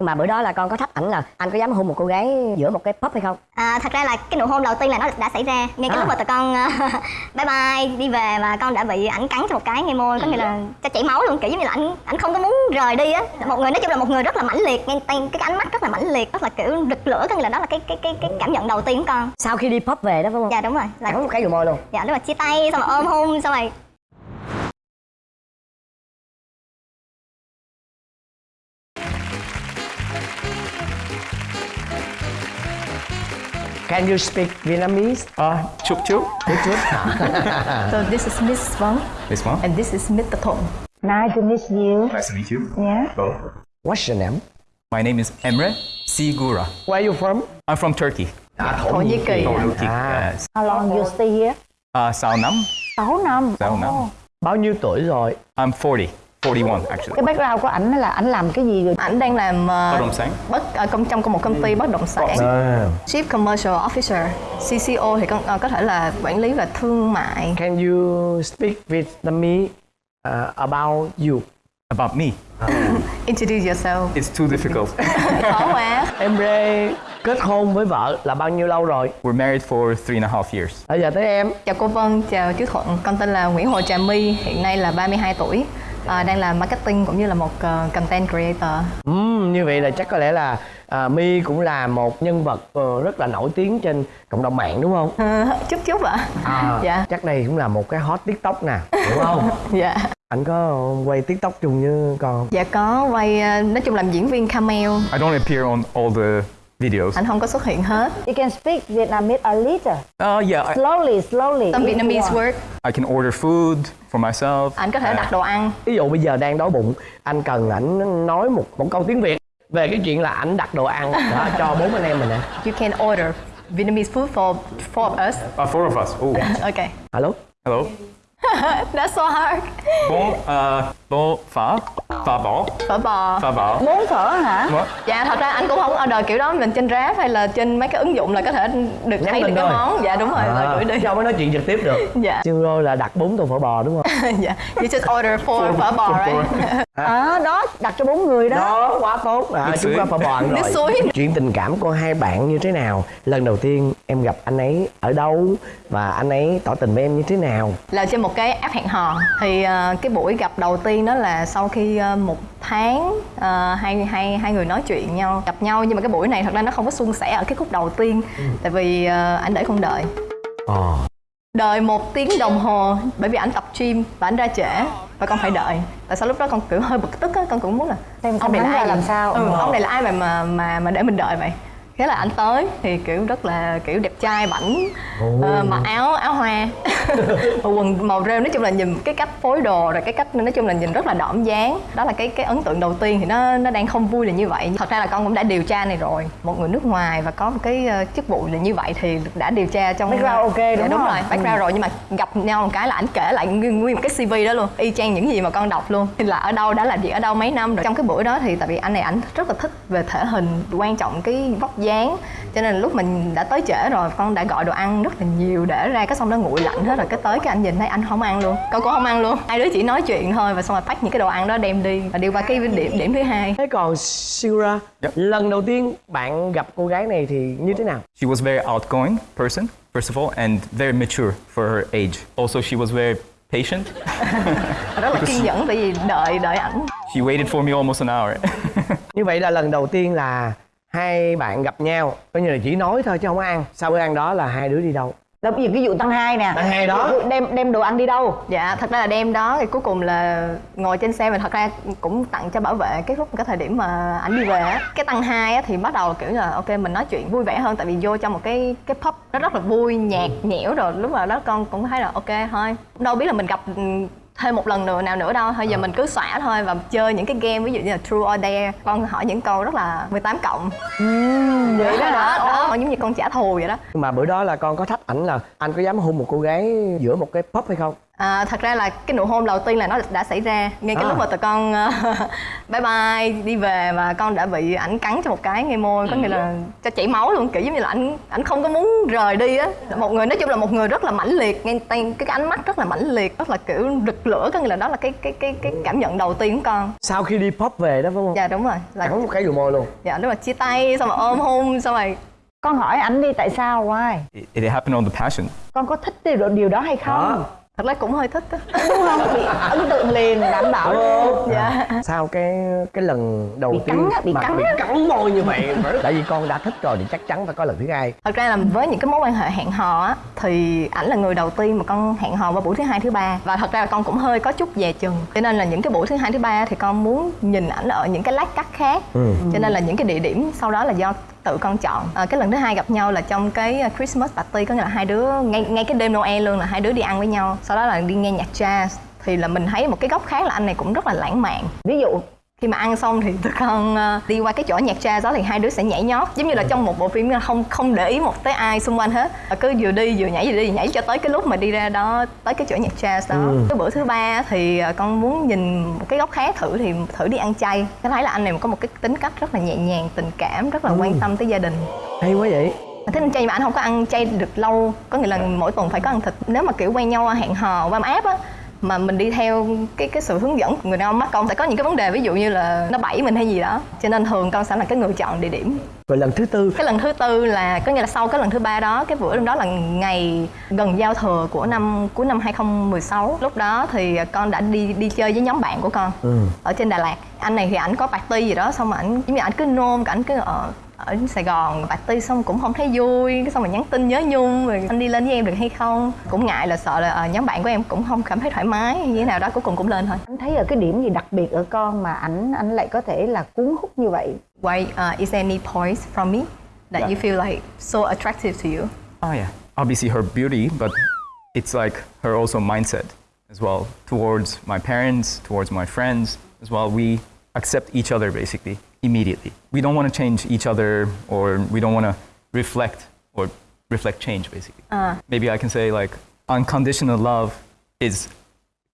mà bữa đó là con có thách ảnh là anh có dám hôn một cô gái giữa một cái pub hay không? À, thật ra là cái nụ hôn đầu tiên là nó đã xảy ra. Ngay cái À. lúc mà tụi con ờ, bye bye đi về và con đã bị ảnh cắn cho một cái ngay môi có nghĩa là cho chảy máu luôn kiểu giống như là ảnh ảnh không có muốn rời đi á. Một người nói chung là một người rất là mãnh liệt ngay tay cái ánh mắt rất là mãnh liệt rất là kiểu rực lửa có nghĩa là đó là cái cái cái cái cảm nhận đầu tiên của con. Sau khi đi pub về đó phải không? Dạ đúng rồi. Là cắn một cái vào môi luôn. Dạ lúc mà chia tay xong rồi ôm hôn xong rồi Can you speak Vietnamese? Uh, chúc chúc. Chút chút So this is Miss Vong Miss one. and this is Mr. Thong. Nice to meet you. Nice to meet you. Yeah. Both. What's your name? My name is Emre Sigura. Where are you from? I'm from Turkey. Thổ Nhĩ Kỳ. Turkey. Ah. Yes. How long you stay here? Uh, Sao Nam. 6 năm. Sao Nam. Bao nhiêu tuổi rồi? I'm 40. 41 actually. Cái background của ảnh là ảnh làm cái gì rồi? Ảnh đang làm Bất uh, động sản. bất ở công trong một công ty bất động sản. À. Chief Commercial Officer, CCO thì con ờ, có thể là quản lý về thương mại. Can you speak Vietnamese uh, about you? About me. Introduce yourself. It's too difficult. Khó quá. Em Rê kết hôn với vợ là bao nhiêu lâu rồi? We're married for three and a half years. Bây giờ tới em. Chào cô Vân, chào chú Thuận. Con tên là Nguyễn Hồ Trà My, hiện nay là 32 tuổi. À, đang làm marketing cũng như là một ờ, content creator. Ừm, như vậy là chắc có lẽ là à, My cũng là một nhân vật ờ, rất là nổi tiếng trên cộng đồng mạng đúng không? Ờ, chút chút ạ. À, Dạ. Chắc đây cũng là một cái hot TikTok nè, đúng không? Dạ. Anh có quay TikTok chung với con không? Dạ có quay ờ, nói chung làm diễn viên cameo. I don't appear on all the videos. Anh không có xuất hiện hết. You can speak Vietnamese a little. Uh, yeah, I, Slowly, slowly. Some Vietnamese word. I can order food for myself. Anh có thể đặt đồ ăn. Ví dụ bây giờ đang đói bụng, anh cần ảnh nói một một câu tiếng Việt về cái chuyện là ảnh đặt đồ ăn đó, cho bốn anh em mình nè. You can order Vietnamese food for four of us. Uh, four of us. Oh, Okay. Alo? hello. That's so hard. Bon, uh, bon, phở, phở bò, Phở bò. phở bò. Muốn phở hả? What? Dạ thật ra anh cũng không order kiểu đó mình trên Grab hay là trên mấy cái ứng dụng là có thể được Nhắn thấy được cái món. Dạ đúng rồi, rồi gửi đi. Cho mới nói chuyện trực tiếp được. Dạ. Rô là đặt bốn tô phở bò đúng không? dạ. You just order four phở bò right? À, đó, đặt cho bốn người đó. Đó, quá tốt. À, Nước chúng suối. ta phở bò ăn Nước rồi. suối. Chuyện tình cảm của hai bạn như thế nào? Lần đầu tiên em gặp anh ấy ở đâu và anh ấy tỏ tình với em như thế nào? là trên một cái app hẹn hò thì ờ, cái buổi gặp đầu tiên đó là sau khi ờ, một tháng ờ, hai hai hai người nói chuyện nhau gặp nhau nhưng mà cái buổi này thật ra nó không có suôn sẻ ở cái khúc đầu tiên tại vì ờ, anh để không đợi Ờ. đợi một tiếng đồng hồ bởi vì anh tập gym và anh ra trễ và con phải đợi tại sao lúc đó con kiểu hơi bực tức á con cũng muốn là Xem xem hắn ra vậy? làm sao. ừ, ông này là ai mà mà mà để mình đợi vậy thế là anh tới thì kiểu rất là kiểu đẹp trai bảnh ờ, mặc áo áo hoa. Và quần màu rêu nói chung là nhìn cái cách phối đồ rồi cái cách nói chung là nhìn rất là đỏm dáng. Đó là cái cái ấn tượng đầu tiên thì nó nó đang không vui là như vậy. Thật ra là con cũng đã điều tra này rồi một người nước ngoài và có một cái ờ, chức vụ là như vậy thì đã điều tra trong Background ok, Dạ, đúng đúng không? rồi background rồi nhưng mà gặp nhau một cái là ảnh kể lại nguyên, nguyên một cái cv đó luôn y chang những gì mà con đọc luôn. Là ở đâu đã làm việc ở đâu mấy năm rồi. Trong cái buổi đó thì tại vì anh này ảnh rất là thích về thể hình quan trọng cái vóc dáng cho nên là lúc mình đã tới trễ rồi con đã gọi đồ ăn rất là nhiều để ra cái xong nó nguội lạnh hết rồi cái tới cái anh nhìn thấy anh không ăn luôn con cũng không ăn luôn hai đứa chỉ nói chuyện thôi và xong rồi pack những cái đồ ăn đó đem đi và đi qua cái điểm điểm thứ hai Thế còn Sigura, Yep. lần đầu tiên bạn gặp cô gái này thì như thế nào? She was very outgoing person, first of all, and very mature for her age. Also, she was very patient. rất là kiên nhẫn tại vì đợi đợi ảnh She waited for me almost an hour. Như vậy là lần đầu tiên là hai bạn gặp nhau, coi như là chỉ nói thôi chứ không có ăn. Sau bữa ăn đó là hai đứa đi đâu? Đó, ví dụ cái vụ tăng hai nè. Tăng hai đó. Đem đem đồ ăn đi đâu? Dạ, thật ra là đêm đó thì cuối cùng là ngồi trên xe và thật ra cũng tặng cho bảo vệ cái lúc cái thời điểm mà ảnh đi về á. Cái tăng hai á thì bắt đầu kiểu là ok mình nói chuyện vui vẻ hơn tại vì vô trong một cái cái pub nó rất là vui, nhạc nhẽo rồi lúc mà đó con cũng thấy là ok thôi. Đâu biết là mình gặp thêm một lần nữa nào nữa đâu thôi giờ mình cứ xõa thôi và chơi những cái game ví dụ như là true or dare con hỏi những câu rất là 18 cộng vậy đó đó, đó. giống như con trả thù vậy đó Nhưng mà bữa đó là con có thách ảnh là anh có dám hôn một cô gái giữa một cái pub hay không? À, thật ra là cái nụ hôn đầu tiên là nó đã xảy ra ngay cái À. lúc mà tụi con ờ, bye bye đi về và con đã bị ảnh cắn cho một cái ngay môi có nghĩa là cho chảy máu luôn kiểu giống như là ảnh ảnh không có muốn rời đi á. Một người nói chung là một người rất là mãnh liệt ngay tay cái, ánh mắt rất là mãnh liệt rất là kiểu rực lửa có nghĩa là đó là cái cái cái cái cảm nhận đầu tiên của con. Sau khi đi pop về đó phải không? Dạ đúng rồi là cắn một cái vào môi luôn. Dạ đúng rồi chia tay xong rồi ôm hôn xong rồi con hỏi ảnh đi tại sao why? It, it happened on the passion. con có thích điều, điều đó hay không? Đó thật ra cũng hơi thích á. Đúng không? Bị ấn tượng liền đảm bảo luôn dạ. Sau cái cái lần đầu Bị tiên cắn á, bị mà cắn bị cắn môi như vậy tại vì con đã thích rồi thì chắc chắn phải có lần thứ hai. Thật ra là với những cái mối quan hệ hẹn hò á thì ảnh là người đầu tiên mà con hẹn hò vào buổi thứ hai thứ ba. Và thật ra là con cũng hơi có chút dè chừng. Cho nên là những cái buổi thứ hai thứ ba thì con muốn nhìn ảnh ở những cái lát cắt khác. Ừ. cho nên là những cái địa điểm sau đó là do tự con chọn. À, cái lần thứ hai gặp nhau là trong cái ờ, Christmas party có nghĩa là hai đứa ngay ngay cái đêm Noel luôn là hai đứa đi ăn với nhau sau đó là đi nghe nhạc jazz. Thì là mình thấy một cái góc khác là anh này cũng rất là lãng mạn. Ví dụ khi mà ăn xong thì tụi con ờ, đi qua cái chỗ nhạc jazz đó thì hai đứa sẽ nhảy nhót. Giống như là trong một bộ phim không không để ý một tới ai xung quanh hết. Cứ vừa đi vừa nhảy vừa đi vừa nhảy cho tới cái lúc mà đi ra đó tới cái chỗ nhạc jazz đó. Ừ. cái bữa thứ ba thì ờ, con muốn nhìn một cái góc khác thử thì thử đi ăn chay. Cái thấy là anh này có một cái tính cách rất là nhẹ nhàng tình cảm rất là quan tâm tới gia đình. Hay quá vậy. Thế nên chay mà anh không có ăn chay được lâu. Có nghĩa là mỗi tuần phải có ăn thịt. Nếu mà kiểu quen nhau hẹn hò qua app á mà mình đi theo cái cái sự hướng dẫn của người đàn ông mắt con sẽ có những cái vấn đề ví dụ như là nó bẫy mình hay gì đó. Cho nên thường con sẽ là cái người chọn địa điểm. Rồi lần thứ tư. Cái lần thứ tư là có nghĩa là sau cái lần thứ ba đó cái bữa đó là ngày gần giao thừa của năm cuối năm 2016 lúc đó thì con đã đi đi chơi với nhóm bạn của con Ừ. ở trên Đà Lạt. Anh này thì ảnh có party gì đó xong mà ảnh giống như ảnh cứ nôn ảnh cứ ở ở Sài Gòn party xong cũng không thấy vui xong rồi nhắn tin nhớ nhung rồi anh đi lên với em được hay không cũng ngại là sợ là ờ, nhóm bạn của em cũng không cảm thấy thoải mái hay như thế nào đó cuối cùng cũng lên thôi anh thấy ở cái điểm gì đặc biệt ở con mà ảnh anh lại có thể là cuốn hút như vậy why uh, is there any points from me that Yeah. you feel like so attractive to you Oh yeah. Obviously her beauty, but it's like her also mindset as well towards my parents, towards my friends as well. We accept each other basically immediately. We don't want to change each other or we don't want to reflect or reflect change basically. Maybe I can say like unconditional love is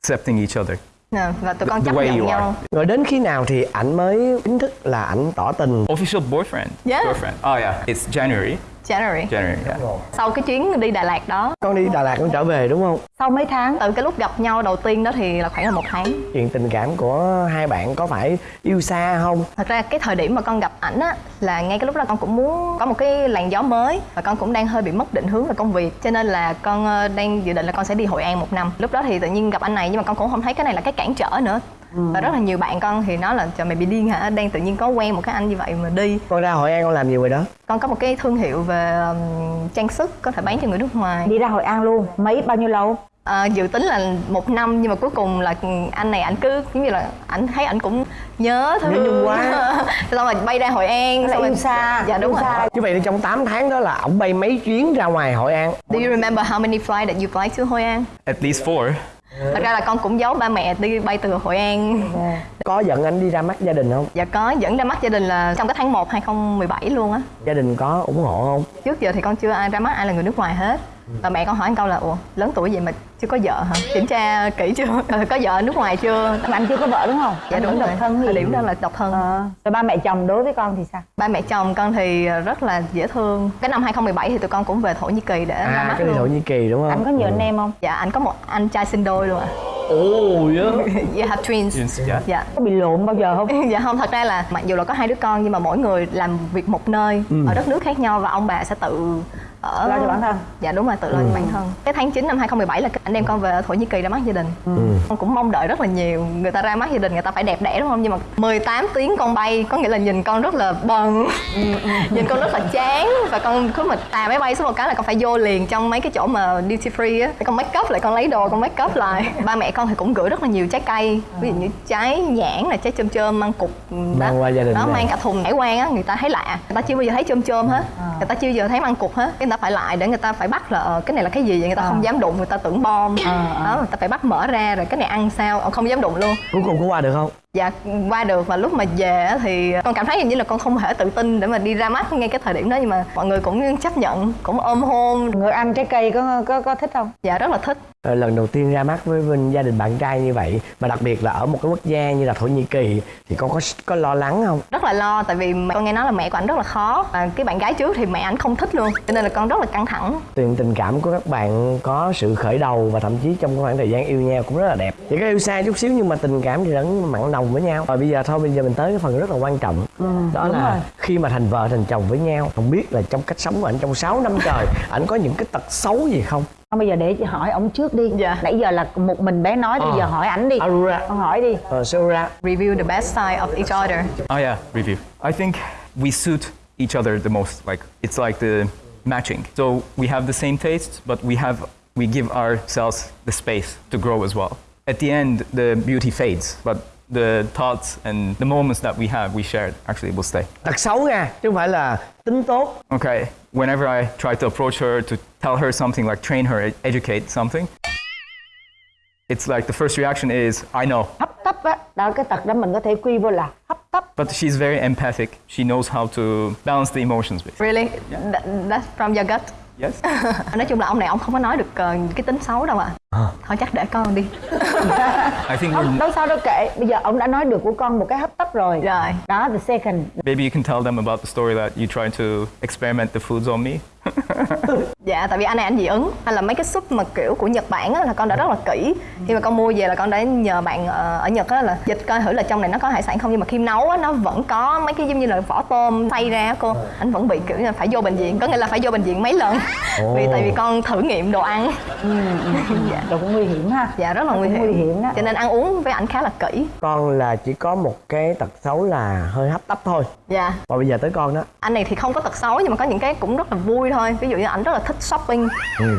accepting each other. Nè, và tụi The- con the chấp way nhận you are. nhau rồi đến khi nào thì ảnh mới chính thức là ảnh tỏ tình Official boyfriend. Yeah. Girlfriend. Oh yeah. It's January. January. January. Yeah. sau cái chuyến đi Đà Lạt đó. Con đi Đà Lạt con trở về đúng không? Sau mấy tháng từ cái lúc gặp nhau đầu tiên đó thì là khoảng là một tháng. Chuyện tình cảm của hai bạn có phải yêu xa không? Thật ra cái thời điểm mà con gặp ảnh á là ngay cái lúc đó con cũng muốn có một cái làn gió mới và con cũng đang hơi bị mất định hướng về công việc. Cho nên là con ờ, đang dự định là con sẽ đi hội an một năm. Lúc đó thì tự nhiên gặp anh này nhưng mà con cũng không thấy cái này là cái cản trở nữa và rất là nhiều bạn con thì nói là trời mày bị điên hả? Đang tự nhiên có quen một cái anh như vậy mà đi. Con ra hội an con làm gì rồi đó? Con có một cái thương hiệu về um, trang sức có thể bán cho người nước ngoài. Đi ra hội an luôn. Mấy bao nhiêu lâu? À, dự tính là một năm nhưng mà cuối cùng là anh này ảnh cứ giống như là ảnh thấy ảnh cũng nhớ thương Nhớ quá. xong rồi bay ra hội an là xong rồi xa dạ đúng rồi. Xa. như vậy thì trong 8 tháng đó là ổng bay mấy chuyến ra ngoài hội an. Do you remember how many flights that you fly to Hội An? At least four. Thật ra là con cũng giấu ba mẹ đi bay từ Hội An. có giận anh đi ra mắt gia đình không Dạ có dẫn ra mắt gia đình là trong cái tháng 1 2017 luôn á. gia đình có ủng hộ không Trước giờ thì con chưa ai ra mắt ai là người nước ngoài hết. Và mẹ con hỏi anh câu là ủa lớn tuổi vậy mà chưa có vợ hả? Kiểm tra kỹ chưa? Ờ, có vợ ở nước ngoài chưa? mà anh chưa có vợ đúng không Dạ anh đúng rồi. độc thân Thời điểm đó là độc thân. Ờ. rồi ba mẹ chồng đối với con thì sao Ba mẹ chồng con thì rất là dễ thương. Cái năm 2017 thì tụi con cũng về Thổ Nhĩ Kỳ để ra à mắt cái luôn. thổ nhĩ kỳ đúng không anh có nhiều anh em không Dạ anh có một anh trai sinh đôi luôn ạ. ôi á You have twins. Twins, yeah. Dạ. có bị lộn bao giờ không dạ không thật ra là mặc dù là có hai đứa con nhưng mà mỗi người làm việc một nơi ở đất nước khác nhau và ông bà sẽ tự ở lo cho bản thân. Dạ đúng rồi tự lo cho bản thân. Cái tháng 9 năm 2017 là anh đem con về ở Thổ Nhĩ Kỳ ra mắt gia đình. Con cũng mong đợi rất là nhiều. Người ta ra mắt gia đình người ta phải đẹp đẽ đúng không? Nhưng mà 18 tiếng con bay có nghĩa là nhìn con rất là bần nhìn con rất là chán. Và con cứ mà tà máy bay xuống một cái là con phải vô liền trong mấy cái chỗ mà duty free á. Con make up lại con lấy đồ con make up lại. Ba mẹ con thì cũng gửi rất là nhiều trái cây. Ví dụ như trái nhãn là trái chôm chôm măng cục đó. Mang qua gia đình đó mang cả thùng hải quan á người ta thấy lạ. Người ta chưa bao giờ thấy chôm chôm hết người ta chưa bao giờ thấy măng cục hết. Cái ta phải lại để người ta phải bắt là ờ, cái này là cái gì vậy? Người ta không dám đụng người ta tưởng bom. Đó người ta phải bắt mở ra rồi cái này ăn sao? Ờ, không dám đụng luôn. Cuối cùng có qua được không dạ qua được và lúc mà về á thì con cảm thấy hình như là con không thể tự tin để mà đi ra mắt ngay cái thời điểm đó nhưng mà mọi người cũng chấp nhận cũng ôm hôn. Người ăn trái cây có có có thích không? Dạ rất là thích. Ờ, lần đầu tiên ra mắt với bên gia đình bạn trai như vậy mà đặc biệt là ở một cái quốc gia như là thổ nhĩ kỳ thì con có có lo lắng không? Rất là lo tại vì con nghe nói là mẹ của anh rất là khó. Và cái bạn gái trước thì mẹ anh không thích luôn cho nên là con rất là căng thẳng. Tình tình cảm của các bạn có sự khởi đầu và thậm chí trong khoảng thời gian yêu nhau cũng rất là đẹp. Chỉ có yêu xa chút xíu nhưng mà tình cảm thì vẫn mặn nồng với nhau rồi bây giờ thôi bây giờ mình tới cái phần rất là quan trọng đó đúng là rồi. khi mà thành vợ thành chồng với nhau không biết là trong cách sống của anh trong 6 năm trời ảnh có những cái tật xấu gì không Không, bây giờ để chị hỏi ông trước đi Dạ. nãy giờ là một mình bé nói thì Ờ. giờ hỏi ảnh đi Aurora con hỏi đi uh, review the best side of each other Oh yeah, review. I think we suit each other the most. Like it's like the matching. So we have the same tastes, but we have we give ourselves the space to grow as well. At the end, the beauty fades, but the thoughts and the moments that we have, we shared, actually will stay. tật xấu nha chứ không phải là tính tốt Okay. Whenever I try to approach her to tell her something, like train her, educate something, it's like the first reaction is, "I know," hấp tấp á đó cái tật đó mình có thể quy vô là hấp tấp but she's very empathic. She knows how to balance the emotions. Basically. really That- that's from your gut Yes. nói chung là ông này ông không có nói được ờ, cái tính xấu đâu ạ. Thôi chắc để con đi. I think không đâu sao đâu kệ bây giờ ông đã nói được của con một cái hấp tấp rồi. Rồi. Đó the second. Maybe you can tell them about the story that you tried to experiment the foods on me. Dạ, tại vì anh này anh dị ứng. Hay là mấy cái súp mà kiểu của Nhật Bản á, là con đã rất là kỹ. Khi mà con mua về là con đã nhờ bạn ờ, ở Nhật á là dịch coi thử là trong này nó có hải sản không. Nhưng mà khi nấu á, nó vẫn có mấy cái giống như là vỏ tôm xay ra cô. Anh vẫn bị kiểu là phải vô bệnh viện. Có nghĩa là phải vô bệnh viện mấy lần. Vì tại vì con thử nghiệm đồ ăn. Dạ. đồ cũng nguy hiểm ha. Dạ, rất là nguy hiểm nguy hiểm. đó. Cho nên ăn uống với ảnh khá là kỹ. Con là chỉ có một cái tật xấu là hơi hấp tấp thôi. Dạ. Và bây giờ tới con đó. Anh này thì không có tật xấu nhưng mà có những cái cũng rất là vui thôi. Ví dụ như ảnh rất là thích shopping.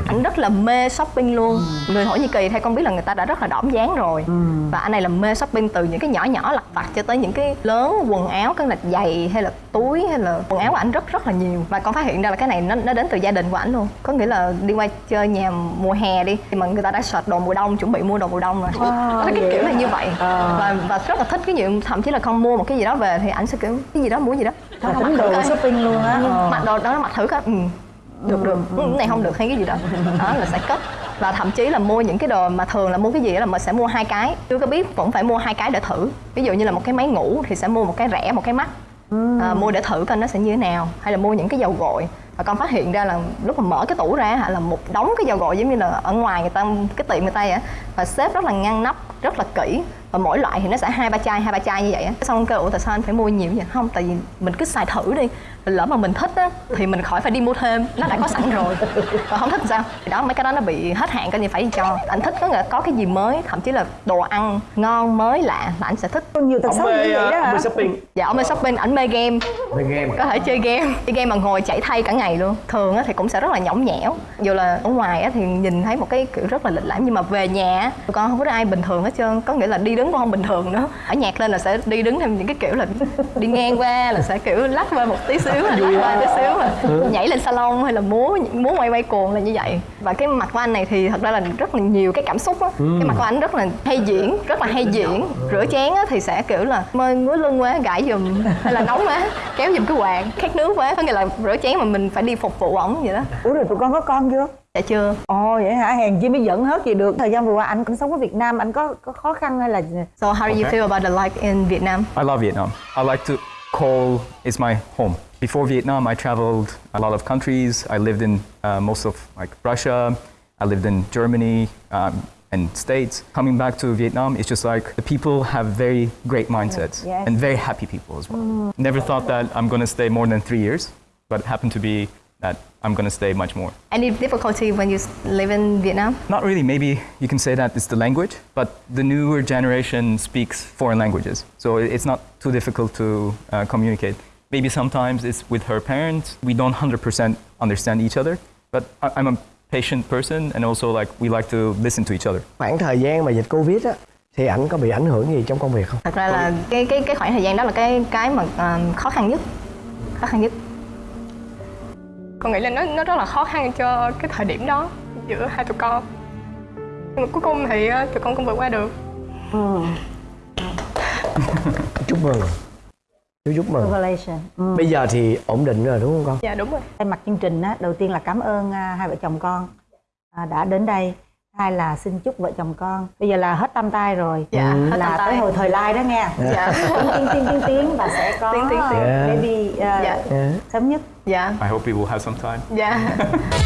Ảnh rất là mê shopping luôn. Người thổ nhĩ kỳ theo con biết là người ta đã rất là đỏm dáng rồi? Và anh này là mê shopping từ những cái nhỏ nhỏ lặt vặt cho tới những cái lớn quần áo cái là giày hay là túi hay là quần áo của ảnh rất rất là nhiều. Và con phát hiện ra là cái này nó nó đến từ gia đình của ảnh luôn. Có nghĩa là đi qua chơi nhà mùa hè đi thì mà người ta đã search đồ mùa đông chuẩn bị mua đồ mùa đông rồi. Wow, Nó cái kiểu là như vậy. Ờ. và và rất là thích cái gì thậm chí là con mua một cái gì đó về thì ảnh sẽ kiểu cái gì đó mua gì đó. Là Mặc thử shopping luôn á. Mặc đồ đó mặc thử coi. Ừ, được được. Ừ, cái này không được hay cái gì đó đó là sẽ cất và thậm chí là mua những cái đồ mà thường là mua cái gì là mình sẽ mua hai cái. Chưa có biết vẫn phải mua hai cái để thử. Ví dụ như là một cái máy ngủ thì sẽ mua một cái rẻ một cái mắc. À, mua để thử coi nó sẽ như thế nào. Hay là mua những cái dầu gội. Và con phát hiện ra là lúc mà mở cái tủ ra hả là một đống cái dầu gội giống như là ở ngoài người ta cái tiệm người ta vậy á. Và xếp rất là ngăn nắp rất là kỹ. Và mỗi loại thì nó sẽ hai ba chai hai ba chai như vậy á. Xong kêu ủa tại sao anh phải mua nhiều vậy? Không tại vì mình cứ xài thử đi lỡ mà mình thích á thì mình khỏi phải đi mua thêm. Nó đã có sẵn rồi. Còn không thích thì sao? Thì đó mấy cái đó nó bị hết hạn coi như phải đi cho. Anh thích có nghĩa là có cái gì mới thậm chí là đồ ăn ngon mới lạ là anh sẽ thích. Nhiều xấu mê như vậy đó ông hả mê shopping. Dạ ông mê shopping ảnh mê game. Mê game có thể chơi game. Chơi game mà ngồi chảy thay cả ngày luôn. Thường á thì cũng sẽ rất là nhõng nhẽo. Dù là ở ngoài á thì nhìn thấy một cái kiểu rất là lịch lãm. Nhưng mà về nhà á, tụi con không có ai bình thường hết trơn. Có nghĩa là đi đứng cũng không bình thường nữa. Ở nhạc lên là sẽ đi đứng theo những cái kiểu là đi ngang qua là sẽ kiểu lắc qua một tí xíu lắc qua tí xíu mà nhảy lên salon hay là múa múa quay quay cuồng là như vậy. Và cái mặt của anh này thì thật ra là rất là nhiều cái cảm xúc á. Cái mặt của anh rất là hay diễn rất là hay diễn. Rửa chén á thì sẽ kiểu là mơi ngứa lưng quá gãi giùm hay là nóng quá kéo giùm cái quạt khát nước quá. Có nghĩa là rửa chén mà mình phải đi phục vụ ổng vậy đó. Ủa rồi tụi con có con chưa? Dạ chưa. Ồ vậy hả? Hèn chi mới dẫn hết gì được. Thời gian vừa qua anh cũng sống ở việt nam anh có có khó khăn hay là so how do you Okay. feel about the life in Vietnam? I love Vietnam. I like to call is my home. Before Vietnam, I traveled a lot of countries. I lived in uh, most of like Russia. I lived in Germany um, and States. Coming back to Vietnam, it's just like the people have very great mindsets Yes. and very happy people as well. Never thought that I'm going to stay more than three years, but it happened to be that I'm going to stay much more. any difficulty when you live in Vietnam Not really. Maybe you can say that it's the language, but the newer generation speaks foreign languages, so it's not too difficult to uh, communicate. Maybe sometimes it's with her parents. We don't 100% understand each other, but I'm a patient person, and also like we like to listen to each other. khoảng thời gian mà dịch covid á thì ảnh có bị ảnh hưởng gì trong công việc không? Thật ra là cái cái cái khoảng thời gian đó là cái cái mà ờ, khó khăn nhất khó khăn nhất. Con nghĩ là nó nó rất là khó khăn cho cái thời điểm đó giữa hai tụi con. Nhưng mà cuối cùng thì ờ, tụi con cũng vượt qua được. Chúc mừng chú chúc mừng Congratulations. Ừ. bây giờ thì ổn định rồi đúng không con dạ đúng rồi Thay mặt chương trình á, đầu tiên là cảm ơn à, hai vợ chồng con à, đã đến đây. Hai là xin chúc vợ chồng con. Bây giờ là hết tam tai rồi. dạ hết là tới hồi thời lai đó nghe. dạ Tiến tiến tiến tiến và sẽ có Tiến, tiến, tiến. à, baby à, Dạ. yeah. sớm nhất. dạ I hope we will have some time. dạ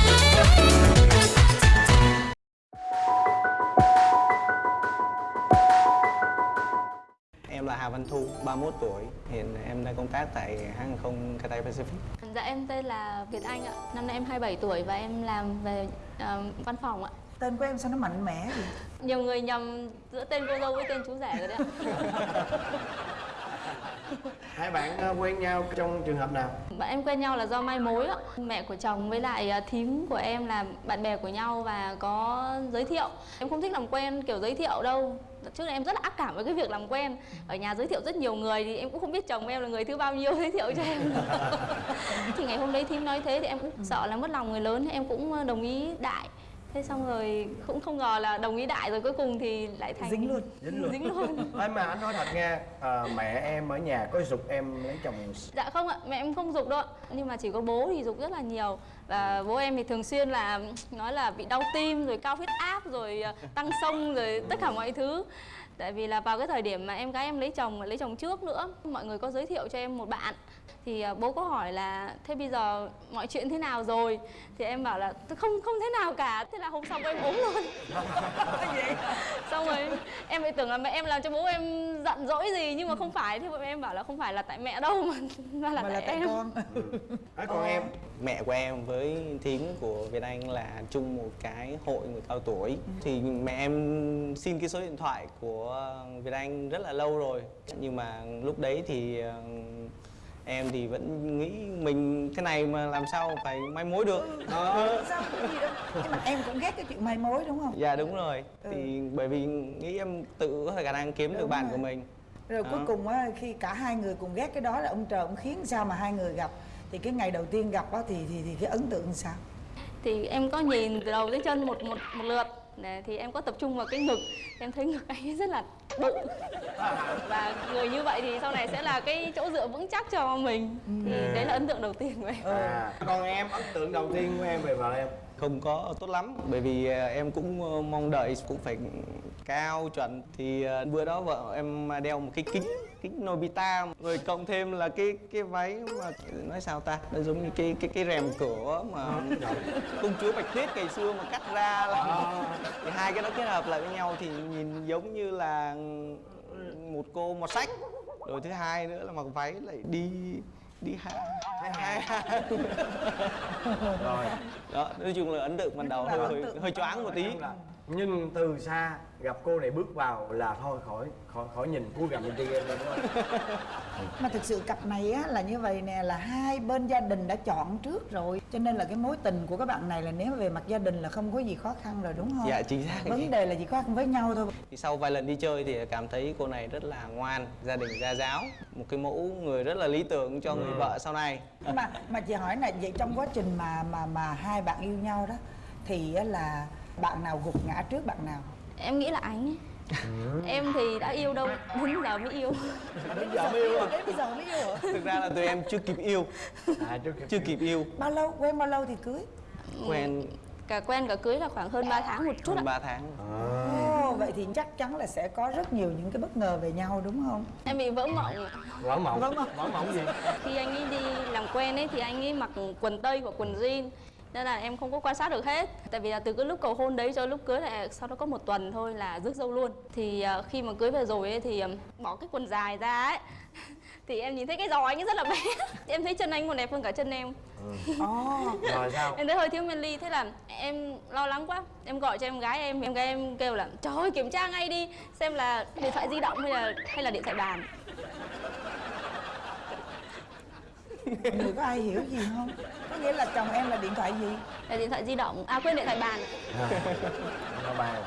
31 tuổi. Hiện em đang công tác tại hãng hàng không Cathay Pacific. Dạ em tên là Việt Anh ạ. Năm nay em 27 tuổi và em làm về ờ, văn phòng ạ. Tên của em sao nó mạnh mẽ vậy? Nhiều người nhầm giữa tên cô dâu với tên chú rể rồi đấy ạ. hai bạn ờ, quen nhau trong trường hợp nào Bạn em quen nhau là do mai mối ạ. Mẹ của chồng với lại ờ, thím của em là bạn bè của nhau và có giới thiệu. Em không thích làm quen kiểu giới thiệu đâu. Trước đây em rất là ác cảm với cái việc làm quen. Ở nhà giới thiệu rất nhiều người thì em cũng không biết chồng em là người thứ bao nhiêu giới thiệu cho em. thì ngày hôm đấy thím nói thế thì em cũng sợ là mất lòng người lớn em cũng ờ, đồng ý đại. Thế xong rồi cũng không ngờ là đồng ý đại rồi cuối cùng thì lại thành Dính luôn. dính luôn. Dính luôn. Ê mà anh nói thật nha à, mẹ em ở nhà có giục em lấy chồng. Dạ không ạ mẹ em không dục đâu ạ. Nhưng mà chỉ có bố thì dục rất là nhiều. Và bố em thì thường xuyên là nói là bị đau tim rồi cao huyết áp rồi ờ, tăng sông rồi tất cả mọi thứ. Tại vì là vào cái thời điểm mà em gái em lấy chồng lấy chồng trước nữa mọi người có giới thiệu cho em một bạn thì ờ, bố có hỏi là thế bây giờ mọi chuyện thế nào rồi? Thì em bảo là "Tôi không không thế nào cả. Thế là hôm sau em ốm luôn. Xong rồi em lại tưởng là mẹ em làm cho bố em giận dỗi gì nhưng mà không phải. Thế bọn em bảo là không phải là tại mẹ đâu mà mà là Mà tại, là tại em. con. à, còn em? Mẹ của em với thím của Việt Anh là chung một cái hội người cao tuổi. Thì mẹ em xin cái số điện thoại của Việt Anh rất là lâu rồi. Nhưng mà lúc đấy thì ờ, em thì vẫn nghĩ mình thế này mà làm sao phải mai mối được. Sao có gì đâu. Nhưng mà em cũng ghét cái chuyện mai mối đúng không? Dạ đúng rồi. Thì bởi vì nghĩ em tự có khả năng kiếm được Đúng bạn rồi. của mình. Rồi cuối Đó. cùng á khi cả hai người cùng ghét cái đó là ông trời ông khiến sao mà hai người gặp thì cái ngày đầu tiên gặp á thì thì thì cái ấn tượng sao? thì em có nhìn từ đầu tới chân một một một lượt Để, thì em có tập trung vào cái ngực. Em thấy ngực anh ấy rất là bự. Và người như vậy thì sau này sẽ là cái chỗ dựa vững chắc cho mình. Thì đấy là ấn tượng đầu tiên của em. À, còn em ấn tượng đầu tiên của em về vợ em? Không có tốt lắm bởi vì à, em cũng ờ, mong đợi cũng phải cao chuẩn. Thì à, bữa đó vợ em đeo một cái kính kính Nobita. Rồi cộng thêm là cái cái váy mà nói sao ta? Nó giống như cái cái cái rèm cửa mà công chúa bạch tuyết ngày xưa mà cắt ra là thì hai cái đó kết hợp lại với nhau thì nhìn giống như là một cô một sách. Rồi thứ hai nữa là mặc váy lại đi đi hai hai hai rồi. Đó nói chung là ấn tượng ban đầu hơi hơi, hơi choáng một tí nhưng từ xa gặp cô này bước vào là thôi khỏi khỏi khỏi nhìn cúi gằm lên trên em luôn đúng không? Mà thực sự cặp này á là như vậy nè là hai bên gia đình đã chọn trước rồi. Cho nên là cái mối tình của các bạn này là nếu về mặt gia đình là không có gì khó khăn rồi đúng không? dạ chính xác. Vấn đề là chỉ khó khăn với nhau thôi. thì sau vài lần đi chơi thì cảm thấy cô này rất là ngoan gia đình gia giáo một cái mẫu người rất là lý tưởng cho người vợ sau này. Mà mà chị hỏi là vậy trong quá trình mà mà mà hai bạn yêu nhau đó thì là bạn nào gục ngã trước bạn nào? em nghĩ là anh ấy. Em thì đã yêu đâu đến giờ mới yêu. Đến giờ mới yêu à? Đến giờ mới yêu hả? thực ra là tụi em chưa kịp yêu. À chưa kịp chưa kịp yêu. Bao lâu quen bao lâu thì cưới? quen. Cả quen cả cưới là khoảng hơn 3 tháng một chút ạ. hơn 3 tháng Ồ, vậy thì chắc chắn là sẽ có rất nhiều những cái bất ngờ về nhau đúng không? em bị vỡ mộng. Ạ. vỡ mộng. Vỡ mộng gì? Khi anh ấy đi làm quen ấy thì anh ấy mặc quần tây và quần jean nên là em không có quan sát được hết. Tại vì là từ cái lúc cầu hôn đấy cho lúc cưới là sau đó có một tuần thôi là rước dâu luôn. Thì à, khi mà cưới về rồi ấy thì ừm, bỏ cái quần dài ra ấy. Thì em nhìn thấy cái giò anh ấy rất là bé. Em thấy chân anh còn đẹp hơn cả chân em. Ồ, rồi sao? Em thấy hơi thiếu men thế là em lo lắng quá. Em gọi cho em gái em. Em gái em kêu là trời ơi kiểm tra ngay đi xem là điện thoại di động hay là hay là điện thoại bàn người có ai hiểu gì không? Có nghĩa là chồng em là điện thoại gì? là điện thoại di động. À quên điện thoại bàn. Điện thoại bàn.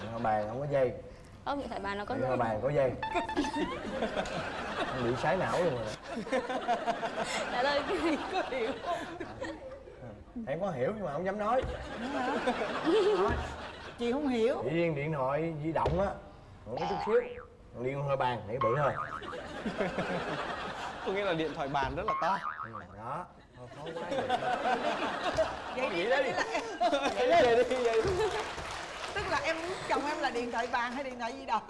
Điện thoại bàn không có dây. Không điện thoại bàn nó có điện thoại bàn có dây. Em bị sái não luôn rồi. Trả lời cái gì có hiểu em có hiểu nhưng mà không dám nói. Chị không hiểu. riêng điện thoại di động á. Còn có chút xíu. Điện thoại bàn để bự hơn có nghĩa là điện thoại bàn rất là to. Đó. Thôi khó quá vậy nghĩ đi đấy vậy đi. vậy đi vậy đi. Tức là em muốn chồng em là điện thoại bàn hay điện thoại di động?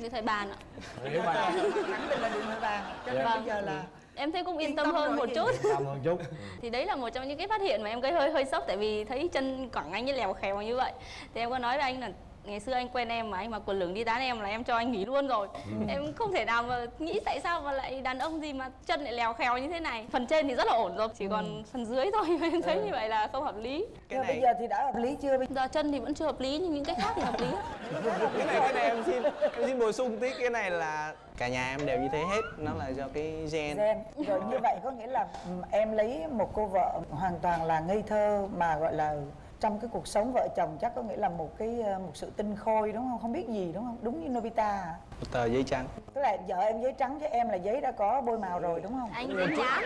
Điện thoại bàn ạ. Điện bàn. Khẳng định là điện thoại bàn. Cho nên Vâng. bây giờ là em thấy cũng yên Yên tâm tâm hơn một chút. Tâm hơn chút. Thì đấy là một trong những cái phát hiện mà em gây hơi hơi sốc tại vì thấy chân quảng anh ấy lèo khèo như vậy. Thì em có nói với anh là ngày xưa anh quen em mà anh mặc quần lửng đi tán em là em cho anh nghỉ luôn rồi. Em không thể nào mà nghĩ tại sao mà lại đàn ông gì mà chân lại lèo khèo như thế này. Phần trên thì rất là ổn rồi chỉ còn phần dưới thôi. Mà em thấy như vậy là không hợp lý. Cái Rồi bây này giờ thì đã hợp lý chưa? Bây giờ chân thì vẫn chưa hợp lý nhưng những cái khác thì hợp lý. Cái này cái này em xin em xin bổ sung tí. Cái này là cả nhà em đều như thế hết. Nó là do cái gen. Gen. Rồi như vậy có nghĩa là ừ, em lấy một cô vợ hoàn toàn là ngây thơ mà gọi là trong cái cuộc sống vợ chồng chắc có nghĩa là một cái ờ, một sự tinh khôi đúng không? Không biết gì đúng không? Đúng như Nobita à? một tờ giấy trắng. Tức là vợ em giấy trắng chứ em là giấy đã có bôi màu rồi đúng không? Anh dính nhám.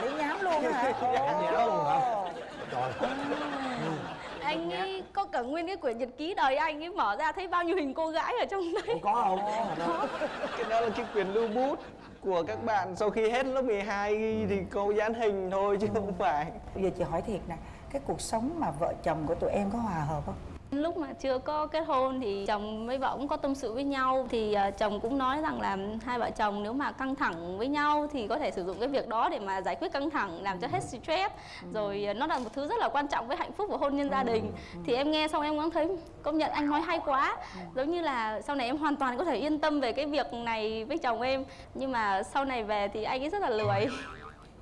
Lấy nhám luôn hả? Nhám luôn hả? trời anh ấy có cả nguyên cái quyển nhật ký đời anh ấy mở ra thấy bao nhiêu hình cô gái ở trong đấy. Có không có. Cái đó là cái quyền lưu bút của các bạn. Sau khi hết lớp 12 ghi thì cô dán hình thôi chứ không phải. Bây giờ chị hỏi thiệt nè cái cuộc sống mà vợ chồng của tụi em có hòa hợp không? Lúc mà chưa có kết hôn thì chồng với vợ cũng có tâm sự với nhau. Thì ờ, chồng cũng nói rằng là hai vợ chồng nếu mà căng thẳng với nhau thì có thể sử dụng cái việc đó để mà giải quyết căng thẳng làm cho hết stress. Rồi ờ, nó là một thứ rất là quan trọng với hạnh phúc của hôn nhân gia đình. Thì em nghe xong em cũng thấy công nhận anh nói hay quá. Giống như là sau này em hoàn toàn có thể yên tâm về cái việc này với chồng em. Nhưng mà sau này về thì anh ấy rất là lười.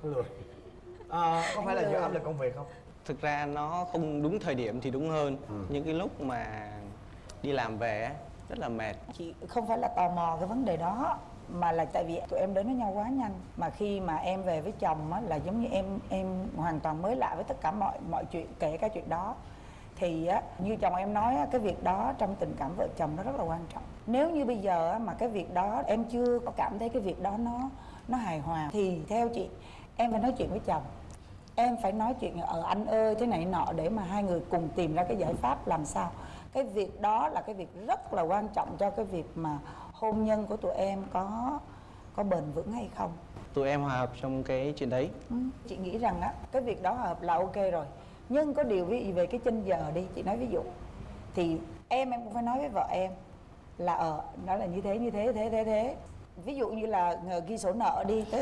Lười. À, có phải là do áp lực công việc không thực ra nó không đúng thời điểm thì đúng hơn. Những cái lúc mà đi làm về á, rất là mệt. Chị không phải là tò mò cái vấn đề đó mà là tại vì tụi em đến với nhau quá nhanh. Mà khi mà em về với chồng á là giống như em em hoàn toàn mới lạ với tất cả mọi mọi chuyện kể cả chuyện đó. Thì á như chồng em nói á, cái việc đó trong tình cảm vợ chồng nó rất là quan trọng. Nếu như bây giờ á, mà cái việc đó em chưa có cảm thấy cái việc đó nó nó hài hòa thì theo chị em phải nói chuyện với chồng em phải nói chuyện ở anh ơi thế này nọ để mà hai người cùng tìm ra cái giải pháp làm sao. Cái việc đó là cái việc rất là quan trọng cho cái việc mà hôn nhân của tụi em có có bền vững hay không. Tụi em hòa hợp trong cái chuyện đấy. Ừ, chị nghĩ rằng á cái việc đó hợp là ok rồi. Nhưng có điều ví về cái chân giờ đi chị nói ví dụ. Thì em em cũng phải nói với vợ em là ờ nó là như thế như thế thế thế thế ví dụ như là ờ, ghi sổ nợ đi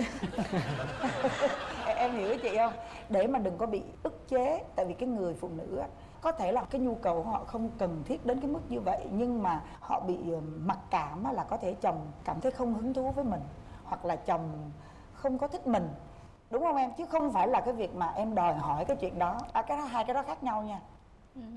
em, hiểu chị không? Để mà đừng có bị ức chế tại vì cái người phụ nữ á, có thể là cái nhu cầu họ không cần thiết đến cái mức như vậy nhưng mà họ bị ờ, mặc cảm là có thể chồng cảm thấy không hứng thú với mình hoặc là chồng không có thích mình. Đúng không em? Chứ không phải là cái việc mà em đòi hỏi cái chuyện đó. À, cái đó hai cái đó khác nhau nha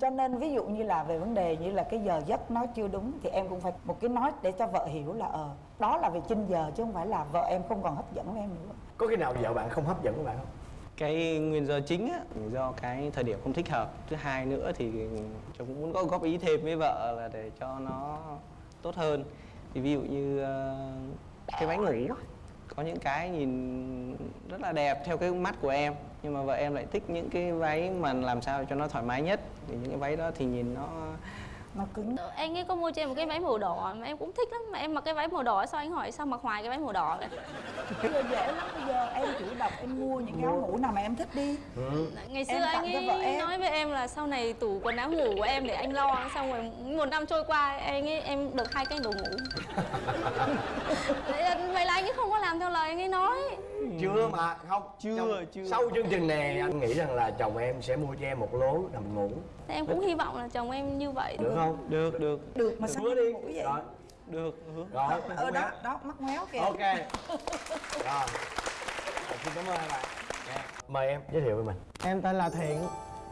cho nên ví dụ như là về vấn đề như là cái giờ giấc nó chưa đúng thì em cũng phải một cái nói để cho vợ hiểu là ờ đó là về chinh giờ chứ không phải là vợ em không còn hấp dẫn với em nữa. Có khi nào vợ bạn không hấp dẫn của bạn không? Cái nguyên do chính á, do cái thời điểm không thích hợp. Thứ hai nữa thì chồng cũng muốn có góp ý thêm với vợ là để cho nó tốt hơn. Thì ví dụ như ờ, cái váy ngủ có những cái nhìn rất là đẹp theo cái mắt của em nhưng mà vợ em lại thích những cái váy mà làm sao cho nó thoải mái nhất. Thì những cái váy đó thì nhìn nó nó cứng. Anh ấy có mua cho em một cái váy màu đỏ mà em cũng thích lắm. Mà em mặc cái váy màu đỏ sao anh hỏi sao mặc hoài cái váy màu đỏ vậy? Bây giờ dễ lắm bây giờ em chủ động em mua những cái áo ngủ nào mà em thích đi. Ngày xưa anh ấy nói với em là sau này tủ quần áo ngủ của em để anh lo xong rồi một năm trôi qua anh ấy em được hai cái đồ ngủ. Vậy là- vậy là anh ấy không có làm theo lời anh ấy nói. Chưa mà không Chưa, Trong- chưa. sau chương trình này anh nghĩ rằng là chồng em sẽ mua cho em một lố nằm ngủ. Thế em cũng hy vọng là chồng em như vậy. Được không được được. Được mà sao hứa đi. ngủ vậy? Rồi. Được hứa. rồi ờ đó đó mắt ngoéo kìa. Ok. Rồi. Xin cảm ơn hai bạn. Dạ. mời em giới thiệu với mình. Em tên là Thiện,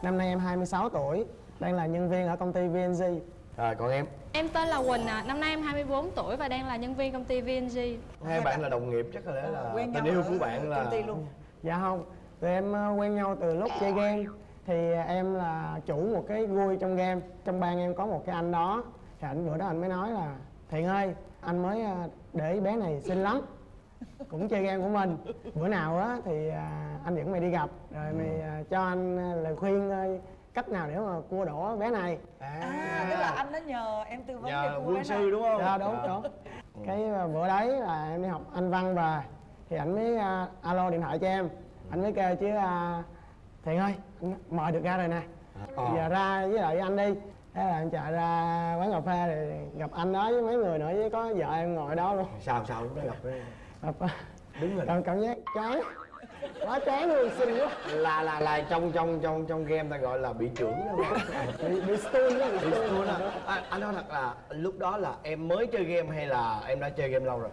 năm nay em 26 tuổi, đang là nhân viên ở công ty VNG. rồi còn em? Em tên là Quỳnh ạ, năm nay em 24 tuổi và đang là nhân viên công ty VNG. hai bạn là đồng nghiệp chắc có lẽ là quen tình yêu của bạn là công ty luôn. Dạ không, tụi em ờ, quen nhau từ lúc chơi game Thì em là chủ một cái vui trong game Trong ban em có một cái anh đó. Thì anh bữa đó anh mới nói là Thiện ơi, anh mới ờ, để bé này xinh lắm cũng chơi game của mình. Bữa nào á thì à, anh dẫn mày đi gặp rồi mày à, cho anh à, lời khuyên cách nào để mà cua đổ bé này. À. Tức là anh đã nhờ em tư vấn để nhờ bé sư này. đúng không? Dạ đúng đúng. Cái à, bữa đấy là em đi học anh văn về thì ảnh mới à, alo điện thoại cho em. Anh mới kêu chứ à, thiện ơi anh mời được ra rồi nè. Ờ. giờ ra với lại anh đi. Thế là em chạy ra quán cà phê thì gặp anh đó với mấy người nữa với có vợ em ngồi đó luôn. Sao sao? Lúc đó gặp cái gặp đứng rồi cảm, cảm giác chán. Quá chán luôn xinh quá. Là là là trong trong trong trong game ta gọi là bị trưởng đó. Đúng bị, bị stun đó bị stun. stun à. À, anh nói thật là lúc đó là em mới chơi game hay là em đã chơi game lâu rồi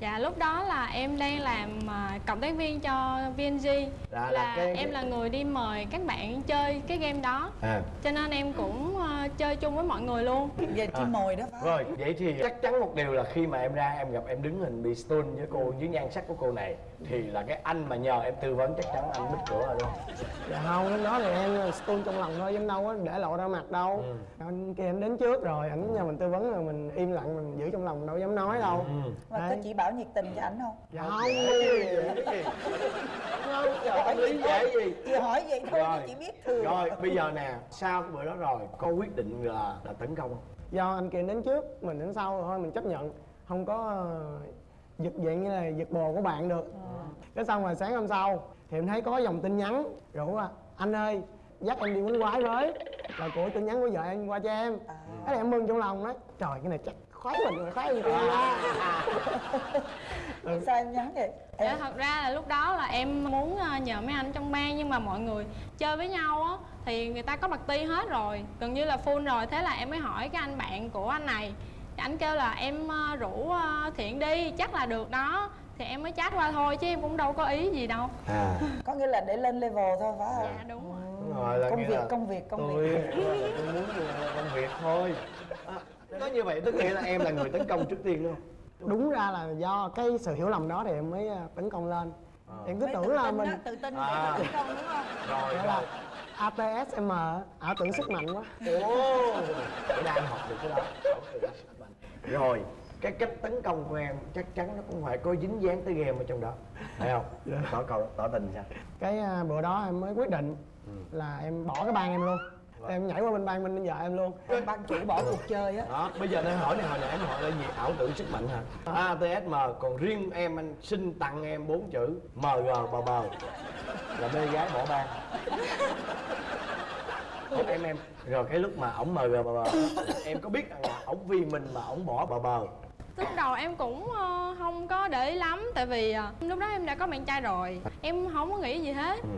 Dạ lúc đó là em đang làm à, cộng tác viên cho VNG Là- là là, cái- em là người đi mời các bạn chơi cái game đó à cho nên em cũng à, chơi chung với mọi người luôn về chim À. mồi đó phải rồi vậy thì chắc chắn một điều là khi mà em ra em gặp em đứng hình bị stun với cô với nhan sắc của cô này thì là cái anh mà nhờ em tư vấn chắc chắn anh bích cửa rồi không dạ không lúc đó thì em stun trong lòng thôi chứ đâu có để lộ ra mặt đâu Ừ. anh kia anh đến trước rồi ảnh nhờ mình tư vấn rồi mình im lặng mình giữ trong lòng đâu dám nói đâu Ừ. mà có Đấy. chỉ bảo nhiệt tình cho ảnh không? Dạ không không trời lý giải gì. Chị hỏi vậy thôi rồi. chứ chị biết thường. Rồi bây giờ nè sau cái bữa đó rồi có quyết định là là tấn công không? Do anh kia đến trước mình đến sau thôi mình chấp nhận. Không có ờ, giật dạng như là giật bồ của bạn được. Cái xong rồi sáng hôm sau thì em thấy có dòng tin nhắn rủ à anh ơi dắt em đi quýnh quái với. Là của tin nhắn của vợ em qua cho em. Thế là em mừng trong lòng đó trời cái này chắc khoái mình rồi khoái mình sao em nhắn vậy? Dạ, thật ra là lúc đó là em muốn à, nhờ mấy anh trong ban nhưng mà mọi người chơi với nhau á thì người ta có bật ti hết rồi. Gần như là full rồi. Thế là em mới hỏi cái anh bạn của anh này. Anh kêu là em à, rủ à, thiện đi chắc là được đó. Thì em mới chat qua thôi chứ em cũng đâu có ý gì đâu. À. Có nghĩa là để lên level thôi phải không? Dạ đúng rồi. Đúng rồi là công việc là công việc công tôi, việc. tôi muốn công việc thôi. à, nói như vậy tức nghĩa là em là người tấn công trước tiên đúng không? Đúng ra là do cái sự hiểu lầm đó thì em mới ờ, tấn công lên. Em cứ tưởng là mình đó, tự tin À. tấn công đúng không? Rồi là ATSM ảo tưởng sức mạnh quá. Ồ. Để đang học được cái đó. Rồi cái cách tấn công của em chắc chắn nó cũng phải có dính dáng tới game ở trong đó. Phải không? Tỏ cầu tỏ tình sao? Cái à, bữa đó em mới quyết định Ừ. là em bỏ cái bang em luôn em nhảy qua bên bang bên vợ em luôn. Ban chủ bỏ cuộc chơi á. Đó bây giờ đang hỏi này hồi nãy em hỏi là gì? Ảo tưởng sức mạnh hả? ATSM còn riêng em anh xin tặng em bốn chữ MG bờ bờ là mê gái bỏ bang. Ủa, em em. Rồi cái lúc mà ổng MG bờ bờ em có biết rằng là ổng vì mình mà ổng bỏ bờ bờ lúc đầu em cũng ờ, không có để ý lắm tại vì ờ, lúc đó em đã có bạn trai rồi. Em không có nghĩ gì hết. Ừ.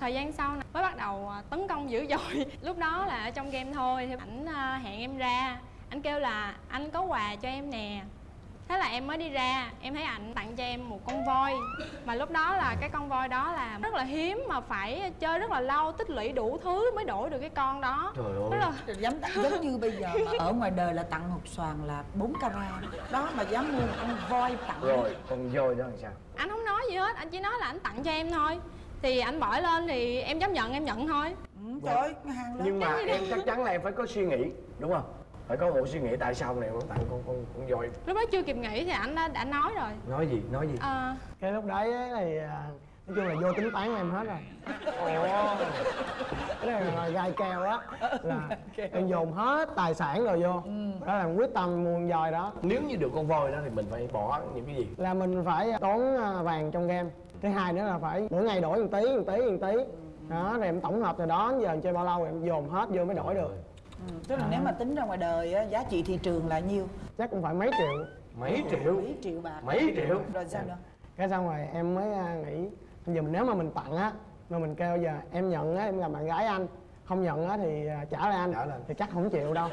thời gian sau mới bắt đầu à, tấn công dữ dội. Lúc đó là ở trong game thôi thì ảnh à, hẹn em ra. Anh kêu là anh có quà cho em nè. Thế là em mới đi ra em thấy ảnh tặng cho em một con voi. Mà lúc đó là cái con voi đó là rất là hiếm mà phải chơi rất là lâu tích lũy đủ thứ mới đổi được cái con đó. Trời ơi. Là dám giống như bây giờ mà ở ngoài đời là tặng hột xoàn là 4 carat đó. Mà dám mua một con voi tặng. Rồi còn voi đó làm sao? Anh không nói gì hết anh chỉ nói là anh tặng cho em thôi thì anh bỏ lên thì em chấp nhận em nhận thôi. Ừ, trời ơi hàng lớn nhưng mà em chắc chắn là em phải có suy nghĩ đúng không? Phải có một suy nghĩ tại sao này em tặng con con con voi lúc đó chưa kịp nghĩ thì anh đã, đã nói rồi. Nói gì nói gì? Ờ, cái lúc đấy ấy thì à, nói chung là vô tính toán em hết rồi. Ồ. Cái này là gai keo á là em dồn hết tài sản rồi vô. Đó là quyết tâm mua con voi đó. Nếu như được con voi đó thì mình phải bỏ những cái gì? Là mình phải tốn à, vàng trong game thứ hai nữa là phải mỗi ngày đổi một tí một tí một tí. Đó rồi em tổng hợp từ đó đến giờ em chơi bao lâu em dồn hết vô mới đổi được. Ừ, tức là nếu mà tính ra ngoài đời á, giá trị thị trường là nhiêu? Chắc cũng phải mấy triệu. Mấy triệu? Mấy triệu bạc. Mấy triệu? Rồi sao nữa? Cái xong rồi em mới à, nghĩ bây giờ mình nếu mà mình tặng á mà mình kêu giờ em nhận á em gặp bạn gái anh không nhận á thì à, trả lại anh Trả lại. thì chắc không chịu đâu.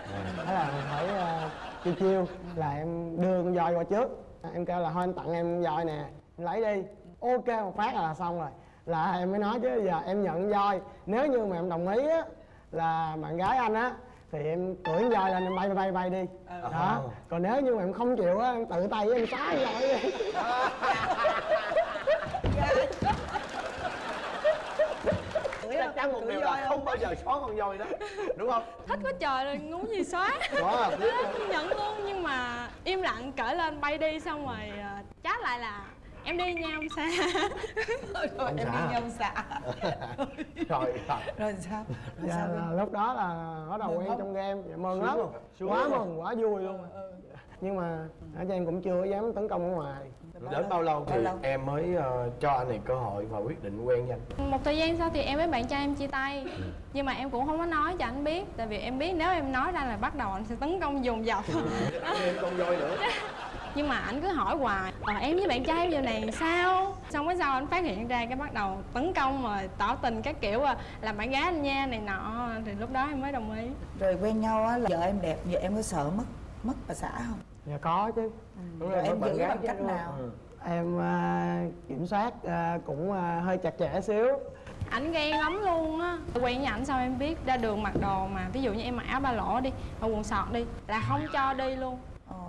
Thế là mình phải à, chiêu chiêu là em đưa con voi qua trước. À, em kêu là thôi anh tặng em con voi nè em lấy đi ok một phát là xong rồi. Là em mới nói chứ giờ em nhận voi. Nếu như mà em đồng ý á là bạn gái anh á thì em cưỡi voi lên em bay bay bay đi. Đó. Còn nếu như mà em không chịu á em tự tay em con voi đi. Chắc chắn một điều là không? bao giờ xóa con voi đó đúng không? Thích quá trời rồi muốn gì xóa. Đó nhận luôn nhưng mà im lặng cởi lên bay đi xong rồi à, chat lại là em đi nha ông xa rồi Ông em xã. đi nhau xạ rồi rồi rồi sao? Rồi dạ sao là lúc đó là bắt đầu quen không? trong game. Dạ, mừng Sướng lắm? Sướng quá mừng quá vui luôn. Nhưng mà ở cho em cũng chưa dám tấn công ở ngoài. Đến bao lâu thì Bao lâu? em mới ờ, cho anh này cơ hội và quyết định quen với anh? Một thời gian sau thì em với bạn trai em chia tay. Nhưng mà em cũng không có nói cho anh biết. Tại vì em biết nếu em nói ra là bắt đầu anh sẽ tấn công dồn dập. Thêm con voi nữa nhưng mà anh cứ hỏi hoài ờ, em với bạn trai em giờ này sao? Xong cái sau anh phát hiện ra cái bắt đầu tấn công mà tỏ tình các kiểu à, làm bạn gái anh nha này nọ. Thì lúc đó em mới đồng ý. Rồi quen nhau á là vợ em đẹp vợ em có sợ mất mất bà xã không? Dạ có chứ. Đúng rồi rồi, em giữ gái bằng cách nào? Ừ. em à, kiểm soát à, cũng à, hơi chặt chẽ xíu. Ảnh ghen lắm luôn á. Quen với ảnh sao em biết ra đường mặc đồ mà ví dụ như em mặc áo ba lỗ đi hoặc quần sọt đi là không cho đi luôn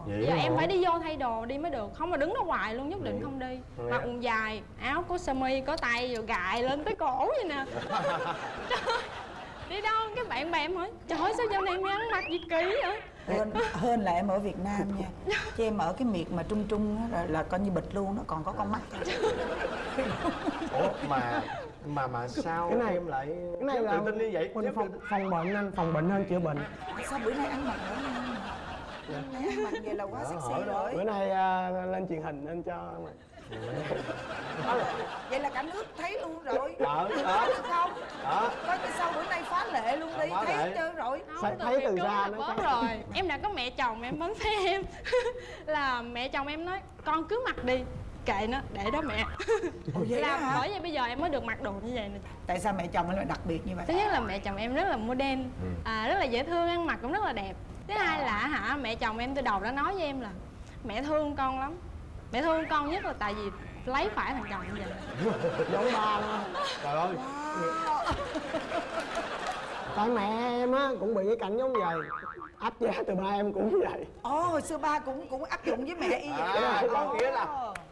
vậy giờ em phải đi vô thay đồ đi mới được. Không mà đứng đó hoài luôn nhất định không đi. Mặc quần dài áo có sơ mi có tay rồi gài lên tới cổ vậy nè. Đi đâu? Cái bạn bè em hỏi. Trời ơi, sao giờ này mày ăn mặc gì kỹ vậy? Hơn hơn là em ở Việt Nam nha. Chứ em ở cái miệt mà trung trung á là, là coi như bịch luôn nó còn có con mắt. Ủa mà mà mà sao Cái này- em lại cái này là tự tin như vậy? Mình phòng, phòng bệnh anh phòng bệnh hơn chữa bệnh. Sao bữa nay ăn mặc nữa ăn mặc vậy là quá sexy bữa rồi. Nay à, lên truyền hình nên cho mà. vậy là cả nước thấy luôn rồi. Ờ, đó. có được không? Đó. Coi từ sau bữa nay phá lệ luôn đi? thấy hết trơn rồi. Không, thấy từ là nó rồi. Em đã có mẹ chồng em vẫn thấy em. Là mẹ chồng em nói con cứ mặc đi. Kệ nó để đó mẹ. Ồ, vậy là á hả? bởi vậy bây giờ em mới được mặc đồ như vậy nè. Tại sao mẹ chồng em lại đặc biệt như vậy? Thứ nhất là mẹ chồng em rất là modern Ừ. à, rất là dễ thương ăn mặc cũng rất là đẹp thứ hai là hả mẹ chồng em từ đầu đã nói với em là mẹ thương con lắm. Mẹ thương con nhất là tại vì lấy phải thằng chồng như vậy. Giống ba luôn. Trời ơi. Tại mẹ em á cũng bị cái cảnh giống vậy. Áp giá từ ba em cũng vậy. Ồ hồi xưa ba cũng cũng áp dụng với mẹ y vậy. À, có nghĩa là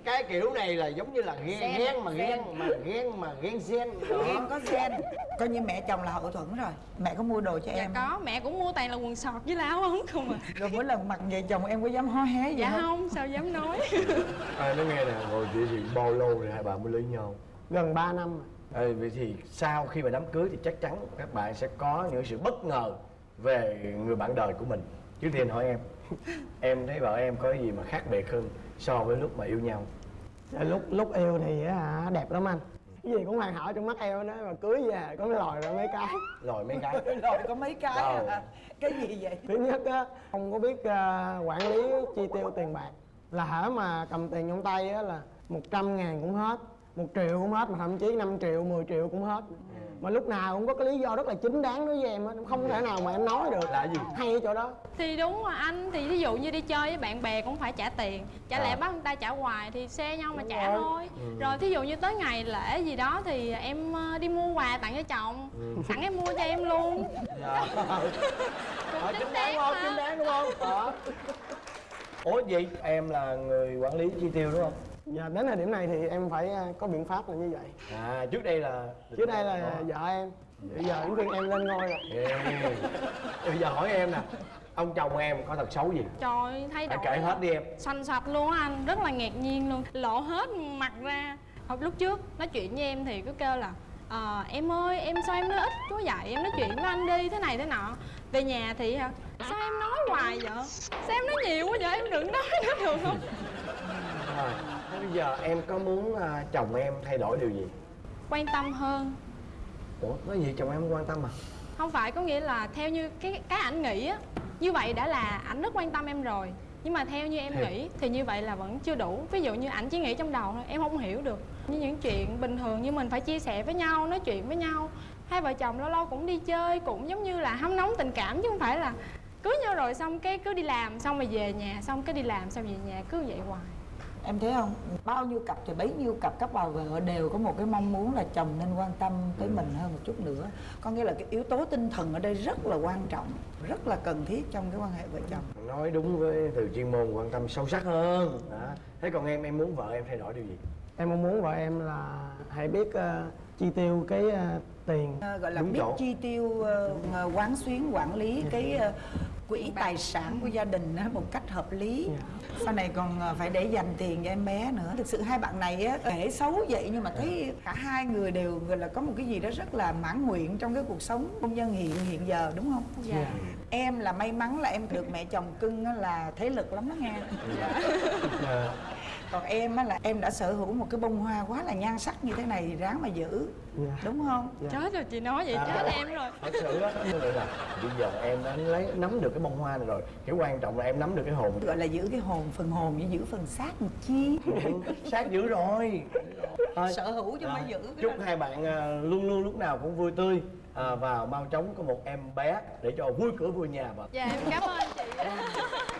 cái kiểu này là giống như là ghen Gen, ghen mà ghen mà ghen mà ghen gen đó. em có gen. Coi như mẹ chồng là hậu thuẫn rồi. Mẹ có mua đồ cho dạ em có mẹ cũng mua toàn là quần sọt với áo ống không à. Rồi mỗi lần mặc về chồng em có dám hó hé gì dạ không? không sao dám nói. À, nó nghe nè ngồi chị thì bao lâu rồi hai bạn mới lấy nhau? Gần 3 năm. Rồi. à, vậy thì sau khi mà đám cưới thì chắc chắn các bạn sẽ có những sự bất ngờ về người bạn đời của mình. Trước tiên hỏi em em thấy vợ em có gì mà khác biệt hơn so với lúc mà yêu nhau. Dạ, lúc lúc yêu thì á hả đẹp lắm anh. Cái gì cũng hoàn hảo trong mắt em đó mà cưới về có lòi ra mấy cái. Rồi mấy cái. Rồi có mấy cái à. cái gì vậy? Thứ nhất á không có biết à, quản lý chi tiêu tiền bạc. Là hở mà cầm tiền trong tay á là 100 ngàn cũng hết một triệu cũng hết mà thậm chí 5 triệu 10 triệu cũng hết mà lúc nào cũng có cái lý do rất là chính đáng đối với em á không thể nào mà em nói được. Là gì? Hay ở chỗ đó. Thì đúng mà anh thì ví dụ như đi chơi với bạn bè cũng phải trả tiền. Chả lẽ À. bắt người ta trả hoài thì xe nhau mà Đúng trả rồi. thôi. Ừ. rồi thí dụ như tới ngày lễ gì đó thì em ờ, đi mua quà tặng cho chồng. Ừ. sẵn em mua cho em luôn. Dạ. Cũng Ờ, chính đáng không chính đáng đúng không? Đó ủa vậy em là người quản lý chi tiêu đúng không Dạ đến thời điểm này thì em phải à, có biện pháp là như vậy. À trước đây là Trước đây là vợ em. Bây giờ đến phiên em lên ngôi rồi. Ê, bây giờ hỏi em nè ông chồng em có tật xấu gì? Trời thay đổi kể hết đi em. xoành xoạch luôn á anh rất là ngạc nhiên luôn. Lộ hết mặt ra. Hồi lúc trước nói chuyện với em thì cứ kêu là Ờ, em ơi em sao em nói ít quá vậy? Em nói chuyện với anh đi thế này thế nọ. Về nhà thì hả sao em nói hoài vậy? Sao em nói nhiều quá vậy? Em đừng nói nữa được không bây giờ em có muốn à, chồng em thay đổi điều gì? Quan tâm hơn. Ủa nói gì chồng em không quan tâm à? Không phải có nghĩa là theo như cái cái ảnh nghĩ á như vậy đã là ảnh rất quan tâm em rồi. Nhưng mà theo như em Theo- nghĩ thì như vậy là vẫn chưa đủ. Ví dụ như ảnh chỉ nghĩ trong đầu thôi em không hiểu được. Như những chuyện bình thường như mình phải chia sẻ với nhau nói chuyện với nhau. Hai vợ chồng lâu lâu cũng đi chơi cũng giống như là hâm nóng tình cảm chứ không phải là cưới nhau rồi xong cái cứ đi làm xong rồi về nhà xong cái đi làm xong về nhà cứ vậy hoài em thấy không? Bao nhiêu cặp thì bấy nhiêu cặp các bà vợ đều có một cái mong muốn là chồng nên quan tâm tới mình hơn một chút nữa. Có nghĩa là cái yếu tố tinh thần ở đây rất là quan trọng rất là cần thiết trong cái quan hệ vợ chồng. Nói đúng với từ chuyên môn quan tâm sâu sắc hơn. Đó. thế còn em em muốn vợ em thay đổi điều gì? Em mong muốn vợ em là hãy biết à, chi tiêu cái à, tiền. Ờ, gọi là Đúng biết chỗ. chi tiêu ờ, quán xuyến quản lý cái ờ, quỹ tài sản của gia đình á, một cách hợp lý. Sau này còn à, phải để dành tiền cho em bé nữa. Thực sự hai bạn này á kể xấu vậy nhưng mà thấy cả hai người đều gọi là có một cái gì đó rất là mãn nguyện trong cái cuộc sống hôn nhân hiện hiện giờ đúng không? Dạ. em là may mắn là em được mẹ chồng cưng á là thế lực lắm đó nghe còn em á là em đã sở hữu một cái bông hoa quá là nhan sắc như thế này thì ráng mà giữ đúng không? Chết rồi chị nói vậy chết em rồi. Thật sự á là bây giờ em đã lấy nắm được cái bông hoa này rồi. Cái quan trọng là em nắm được cái hồn. Gọi là giữ cái hồn phần hồn với giữ phần xác một chi. Sát dữ rồi. Thôi, sở hữu chứ rồi. mới giữ cái chúc đó. hai bạn à, luôn luôn lúc nào cũng vui tươi à, và mau chóng có một em bé để cho vui cửa vui nhà và dạ em cảm ơn chị